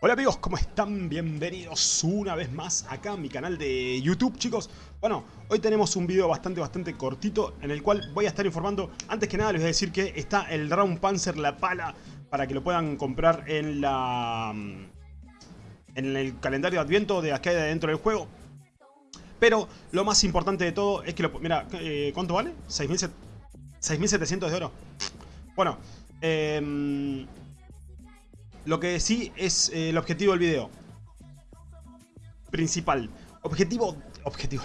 Hola amigos, ¿cómo están? Bienvenidos una vez más acá a mi canal de YouTube, chicos. Bueno, hoy tenemos un video bastante, bastante cortito en el cual voy a estar informando. Antes que nada les voy a decir que está el Round Panzer, la pala, para que lo puedan comprar en la... En el calendario de Adviento de acá de dentro del juego. Pero lo más importante de todo es que lo... Mira, eh, ¿cuánto vale? 6.700 de oro. Bueno, eh, lo que sí es eh, el objetivo del video. Principal. Objetivo... Objetivo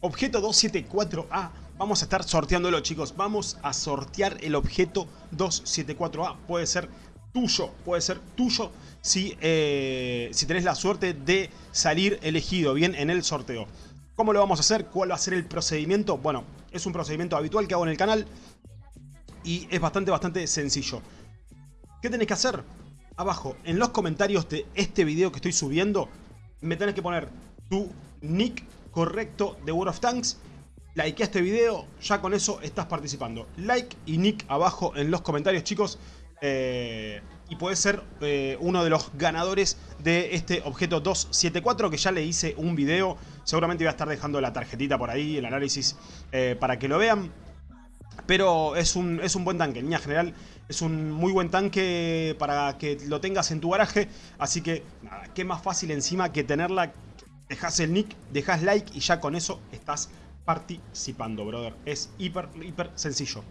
Objeto 274A. Vamos a estar sorteándolo, chicos. Vamos a sortear el objeto 274A. Puede ser tuyo. Puede ser tuyo si, eh, si tenés la suerte de salir elegido bien en el sorteo. ¿Cómo lo vamos a hacer? ¿Cuál va a ser el procedimiento? Bueno, es un procedimiento habitual que hago en el canal. Y es bastante, bastante sencillo. ¿Qué tenés que hacer? Abajo en los comentarios de este video que estoy subiendo, me tenés que poner tu nick correcto de World of Tanks. Like este video, ya con eso estás participando. Like y nick abajo en los comentarios, chicos. Eh, y puedes ser eh, uno de los ganadores de este objeto 274 que ya le hice un video. Seguramente voy a estar dejando la tarjetita por ahí, el análisis, eh, para que lo vean. Pero es un, es un buen tanque, en línea general es un muy buen tanque para que lo tengas en tu garaje. Así que nada, qué más fácil encima que tenerla. Dejas el nick, dejas like y ya con eso estás participando, brother. Es hiper, hiper sencillo.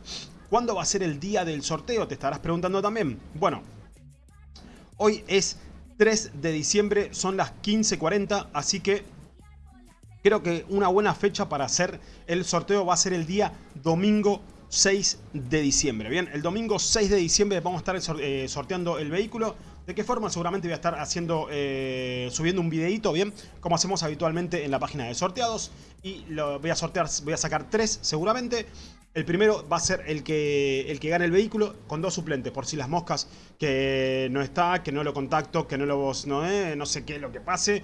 ¿Cuándo va a ser el día del sorteo? Te estarás preguntando también. Bueno, hoy es 3 de diciembre, son las 15.40, así que creo que una buena fecha para hacer el sorteo va a ser el día domingo 6 de diciembre. Bien, el domingo 6 de diciembre vamos a estar eh, sorteando el vehículo. ¿De qué forma? Seguramente voy a estar haciendo, eh, subiendo un videito, bien, como hacemos habitualmente en la página de sorteados. Y lo voy a sortear, voy a sacar tres seguramente. El primero va a ser el que, el que gane el vehículo con dos suplentes, por si las moscas que no está, que no lo contacto, que no lo no, eh, no sé qué lo que pase.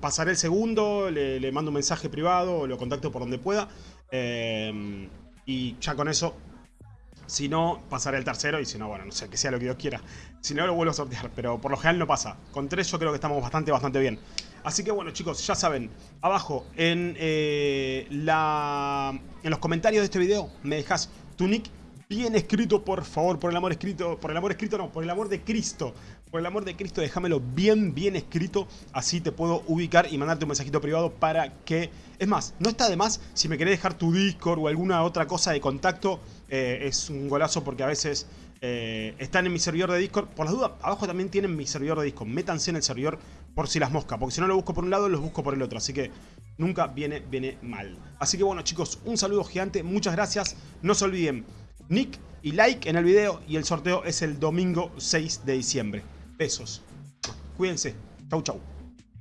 pasaré el segundo, le, mando un mensaje privado, lo contacto por donde pueda. Eh, y ya con eso, si no, pasaré el tercero. Y si no, bueno, no sé, que sea lo que Dios quiera. Si no, lo vuelvo a sortear. Pero por lo general no pasa. Con tres yo creo que estamos bastante, bastante bien. Así que bueno, chicos, ya saben. Abajo en, eh, la, en los comentarios de este video me dejas tu nick bien escrito, por favor, por el amor escrito, por el amor escrito no, por el amor de Cristo. Por el amor de Cristo, déjamelo bien, bien escrito, así te puedo ubicar y mandarte un mensajito privado para que... Es más, no está de más, si me querés dejar tu Discord o alguna otra cosa de contacto, eh, es un golazo porque a veces eh, están en mi servidor de Discord. Por las dudas, abajo también tienen mi servidor de Discord, métanse en el servidor por si las moscas, porque si no lo busco por un lado, los busco por el otro, así que nunca viene, viene mal. Así que bueno chicos, un saludo gigante, muchas gracias, no se olviden nick y like en el video y el sorteo es el domingo 6 de diciembre. Besos. Cuídense. Chau, chau.